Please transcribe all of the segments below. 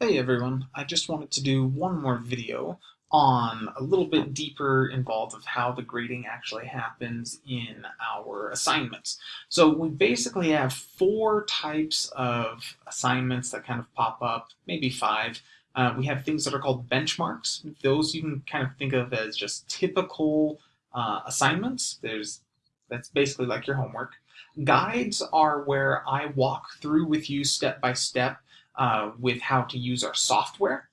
Hey everyone, I just wanted to do one more video on a little bit deeper involved of how the grading actually happens in our assignments. So we basically have four types of assignments that kind of pop up, maybe five. Uh, we have things that are called benchmarks. Those you can kind of think of as just typical uh, assignments. There's That's basically like your homework. Guides are where I walk through with you step by step uh, with how to use our software.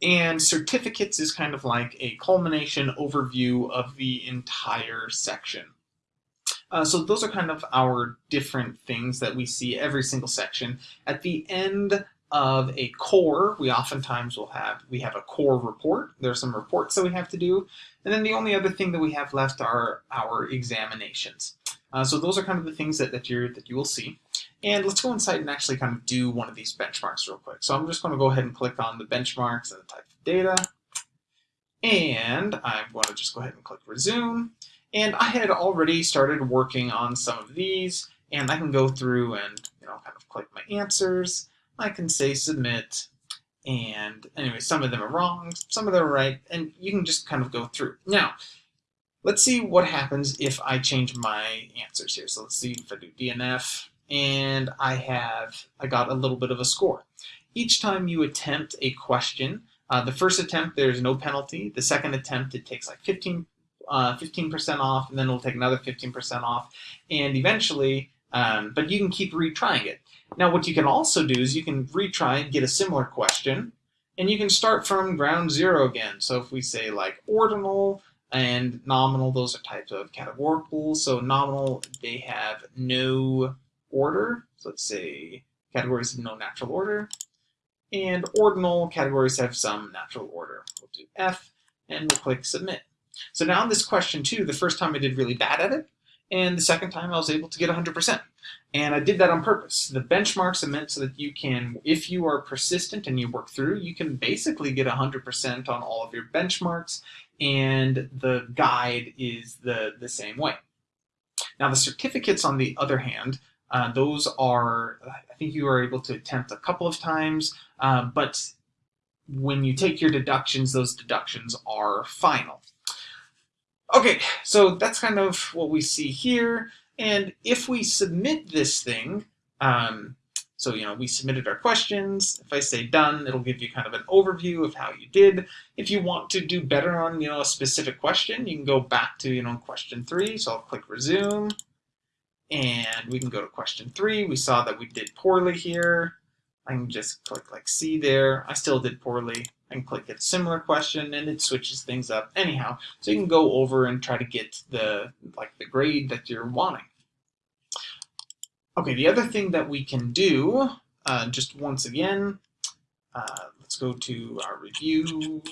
And certificates is kind of like a culmination overview of the entire section. Uh, so those are kind of our different things that we see every single section. At the end of a core, we oftentimes will have, we have a core report. There are some reports that we have to do. And then the only other thing that we have left are our examinations. Uh, so those are kind of the things that, that, you're, that you will see. And let's go inside and actually kind of do one of these benchmarks real quick. So I'm just going to go ahead and click on the benchmarks and the type of data. And I'm going to just go ahead and click resume. And I had already started working on some of these. And I can go through and you know kind of click my answers. I can say submit. And anyway, some of them are wrong, some of them are right. And you can just kind of go through. Now, let's see what happens if I change my answers here. So let's see if I do DNF and I have, I got a little bit of a score. Each time you attempt a question, uh, the first attempt, there's no penalty. The second attempt, it takes like 15, 15% uh, off, and then it'll take another 15% off. And eventually, um, but you can keep retrying it. Now, what you can also do is you can retry and get a similar question, and you can start from ground zero again. So if we say like ordinal and nominal, those are types of categorical. So nominal, they have no order. So let's say categories have no natural order. And ordinal categories have some natural order. We'll do F and we'll click submit. So now in this question too, the first time I did really bad at it, and the second time I was able to get 100%. And I did that on purpose. The benchmarks are meant so that you can, if you are persistent and you work through, you can basically get 100% on all of your benchmarks, and the guide is the, the same way. Now the certificates, on the other hand, uh, those are, I think you are able to attempt a couple of times, uh, but when you take your deductions, those deductions are final. Okay, so that's kind of what we see here. And if we submit this thing, um, so, you know, we submitted our questions. If I say done, it'll give you kind of an overview of how you did. If you want to do better on, you know, a specific question, you can go back to, you know, question three. So I'll click resume. And we can go to question three. We saw that we did poorly here. I can just click like C there. I still did poorly. I can click a similar question and it switches things up anyhow. So you can go over and try to get the like the grade that you're wanting. Okay, the other thing that we can do, uh, just once again, uh, let's go to our review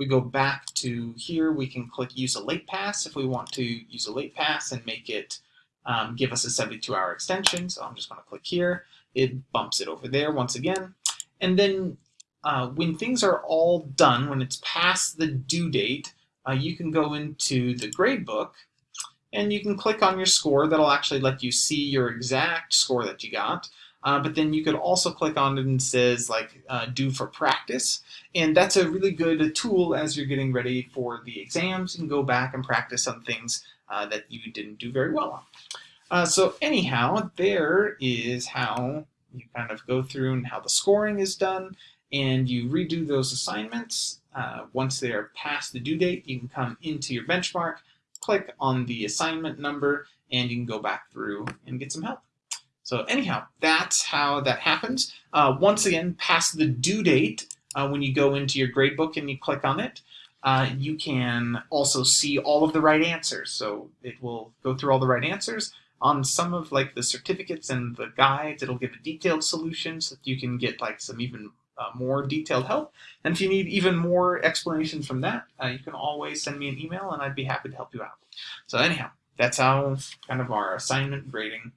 we go back to here, we can click use a late pass if we want to use a late pass and make it um, give us a 72 hour extension. So I'm just going to click here. It bumps it over there once again. And then uh, when things are all done, when it's past the due date, uh, you can go into the gradebook and you can click on your score. That'll actually let you see your exact score that you got. Uh, but then you could also click on it and says like uh, do for practice. And that's a really good tool as you're getting ready for the exams. You can go back and practice on things uh, that you didn't do very well on. Uh, so anyhow, there is how you kind of go through and how the scoring is done. And you redo those assignments. Uh, once they're past the due date, you can come into your benchmark, click on the assignment number, and you can go back through and get some help. So anyhow, that's how that happens. Uh, once again, past the due date, uh, when you go into your gradebook and you click on it, uh, you can also see all of the right answers. So it will go through all the right answers. On some of like the certificates and the guides, it'll give a detailed solution so that you can get like some even uh, more detailed help. And if you need even more explanation from that, uh, you can always send me an email and I'd be happy to help you out. So anyhow, that's how kind of our assignment grading